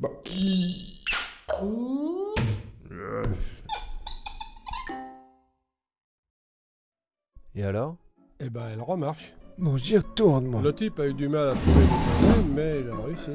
Bah. Et alors? Eh ben, elle remarche. Bon, j'y retourne, moi. Le type a eu du mal à trouver le problème, mais il a réussi.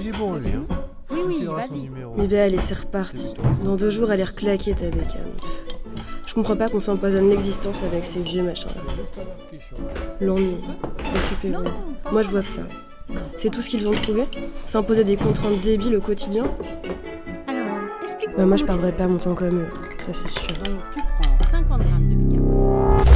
Il est bon, lui, hein Oui, oui, vas-y. Mais ben allez, c'est reparti. Dans deux jours, elle est reclaquée ta bécane. Je comprends pas qu'on s'empoisonne l'existence avec ces vieux machins-là. L'ennui. Occupez-vous. Moi, je vois que ça. C'est tout ce qu'ils ont trouvé S'imposer des contraintes débiles au quotidien Alors, explique-moi. Bah, moi, je fais. pas mon temps comme eux. Ça, c'est sûr. Donc, tu prends 50 grammes de bicarbonate.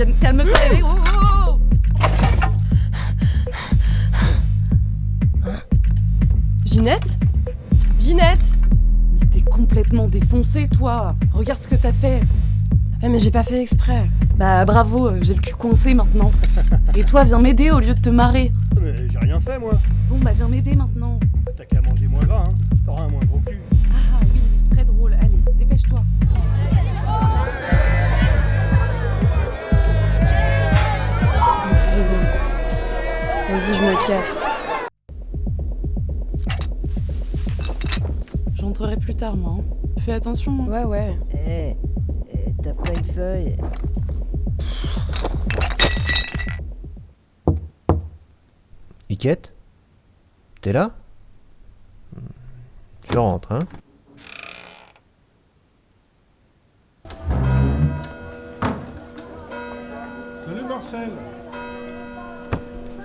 Calme-toi. eh, oh, oh, oh. Ginette Ginette Mais t'es complètement défoncé, toi. Regarde ce que t'as fait. Eh, mais j'ai pas fait exprès. Bah bravo, euh, j'ai le cul coincé maintenant. Et toi, viens m'aider au lieu de te marrer. Mais j'ai rien fait moi. Bon, bah viens m'aider maintenant. T'as qu'à manger moins gras, hein. T'auras un moins gros cul. Ah oui, oui, très drôle. Allez, dépêche-toi. Vas-y, je me casse. J'entrerai plus tard, moi. hein. Fais attention. hein. Ouais, ouais. Eh, eh, t'as pas une feuille Iquette T'es là? Je rentre, hein Salut Marcel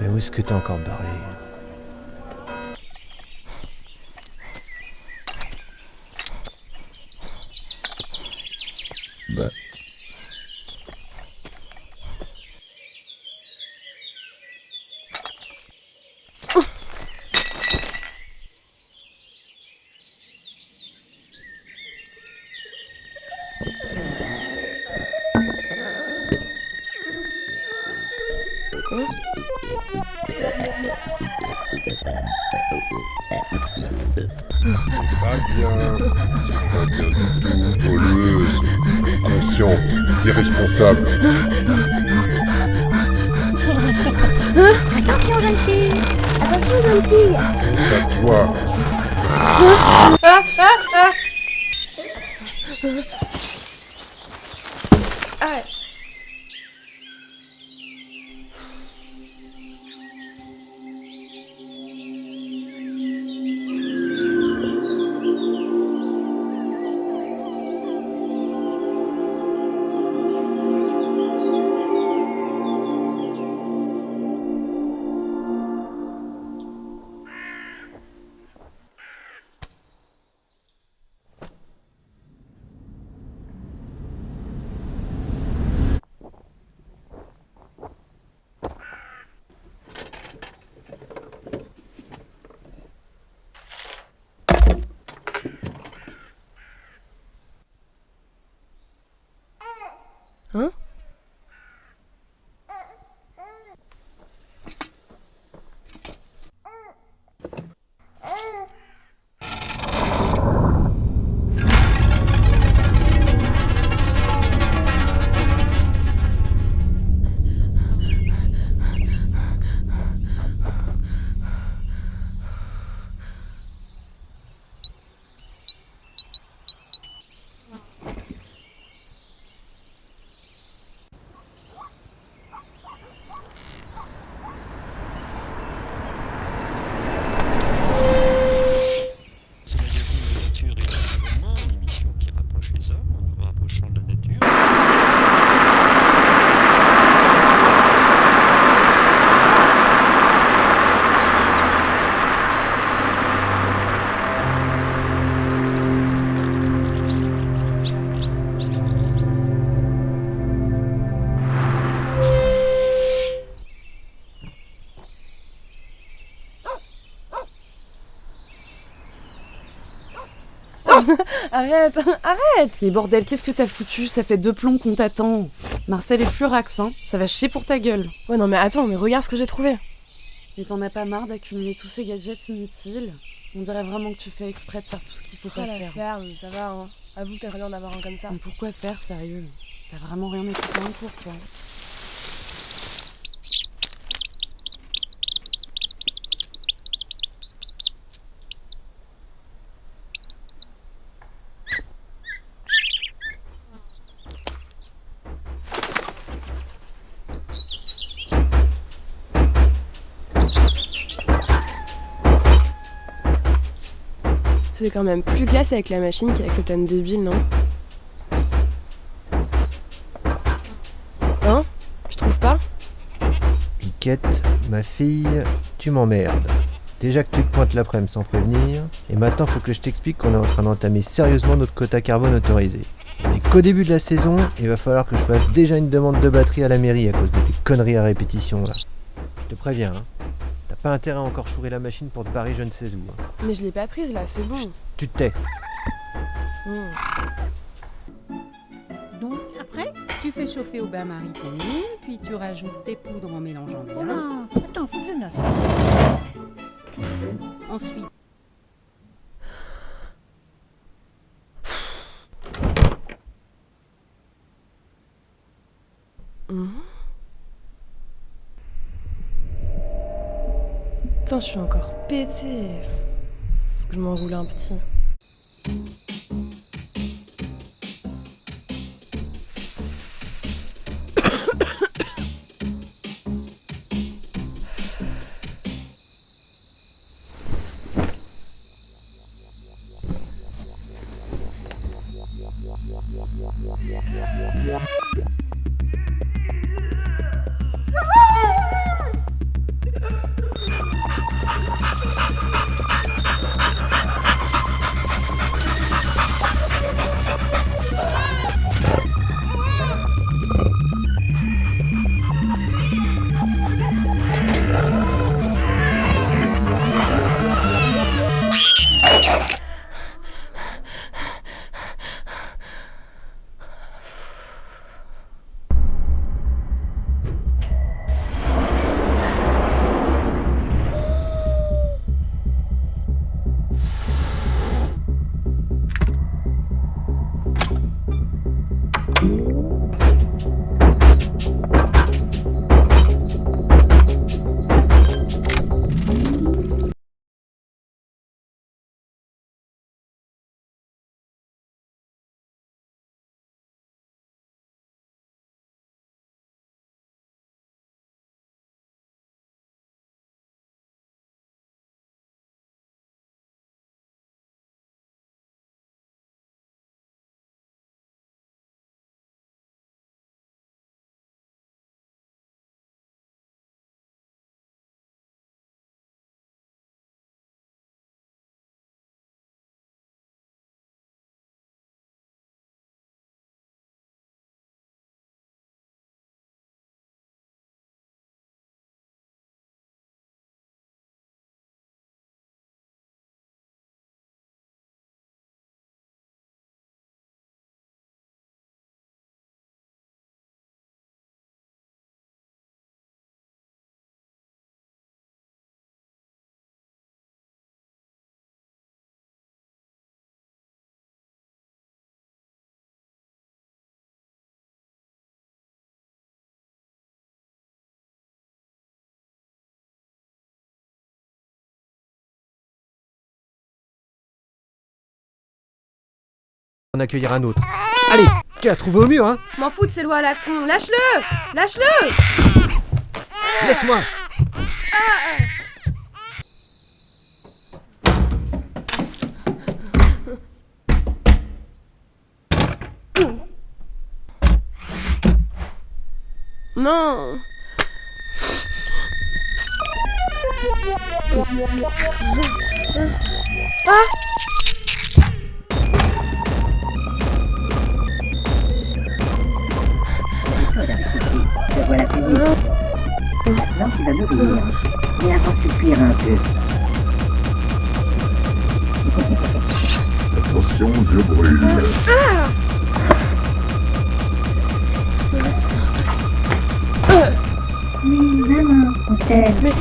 Mais où est-ce que t'es encore barré Inconsciente. Irresponsable. Attention, jeune fille Attention, jeune fille À toi. Ah, Hein Arrête, arrête Mais bordel, qu'est-ce que t'as foutu? Ça fait deux plombs qu'on t'attend. Marcel et Flurax, hein. Ça va chier pour ta gueule. Ouais, non mais attends, mais regarde ce que j'ai trouvé. Et t'en as pas marre d'accumuler tous ces gadgets inutiles? On dirait vraiment que tu fais exprès de faire tout ce qu'il faut pas faire. ferme, ça va, hein. Avoue que t'as rien d'avoir un comme ça. Mais pourquoi faire, sérieux? T'as vraiment rien écouté en cours, toi. C'est quand même plus classe avec la machine qu'avec cette âne débile, non Hein Tu trouves pas Piquette, ma fille, tu m'emmerdes. Déjà que tu te pointes l'après-midi sans prévenir, et maintenant faut que je t'explique qu'on est en train d'entamer sérieusement notre quota carbone autorisé. Et qu'au début de la saison, il va falloir que je fasse déjà une demande de batterie à la mairie à cause de tes conneries à répétition là. Je te préviens, hein. Pas intérêt à encore chourer la machine pour te barrer je ne sais où. hein. Mais je l'ai pas prise là, c'est bon. Tu te tais. Hmm. Donc après, tu fais chauffer au bain-marie ton huile, puis tu rajoutes tes poudres en mélangeant bien. Oh là Attends, faut que je note. Ensuite, Je suis encore pété. Faut que je m'enroule un petit. En accueillir un autre. Allez, tu l'as trouvé au mur, hein. M'en fous de ces lois à la con. Lâche-le. Lâche-le. Laisse-moi. Non Te voilà fini. Maintenant, tu vas mourir. Mais avant souffrir un peu. Attention, je brûle. Oui, maman, on t'aime.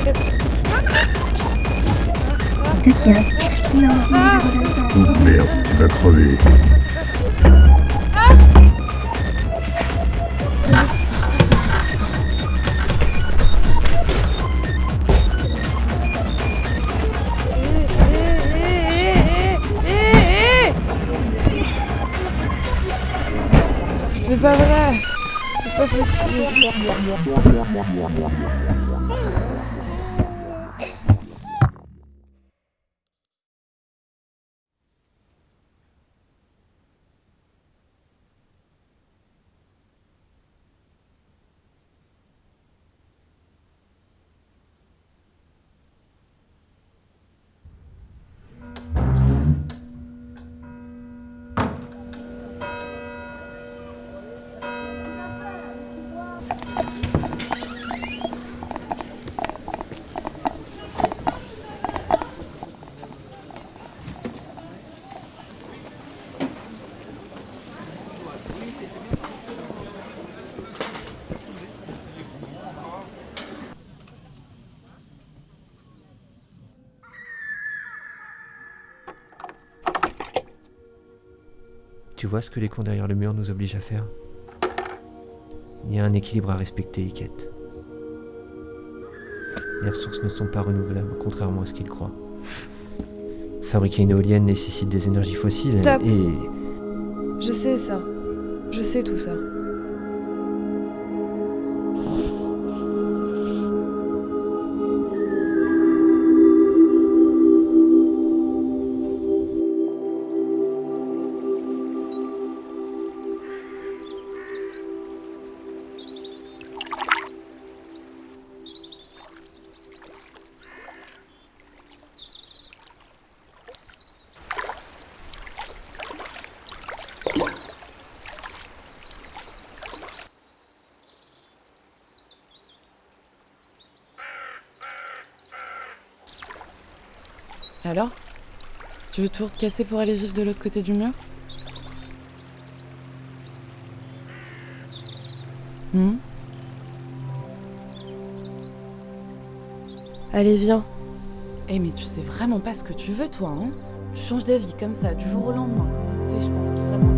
On te tient. Non, nous abandonne pas. Oh merde, tu vas crever. C'est pas vrai. C'est pas possible Tu vois ce que les cons derrière le mur nous obligent à faire? Il y a un équilibre à respecter, Iket. Les ressources ne sont pas renouvelables, contrairement à ce qu'ils croient. Fabriquer une éolienne nécessite des énergies fossiles Stop. et... Je sais ça. Je sais tout ça. Alors Tu veux tout recasser pour aller vivre de l'autre côté du mur? Hmm? Allez, viens. Eh mais tu sais vraiment pas ce que tu veux toi, hein? Tu changes d'avis comme ça, du jour au lendemain. Tu je pense vraiment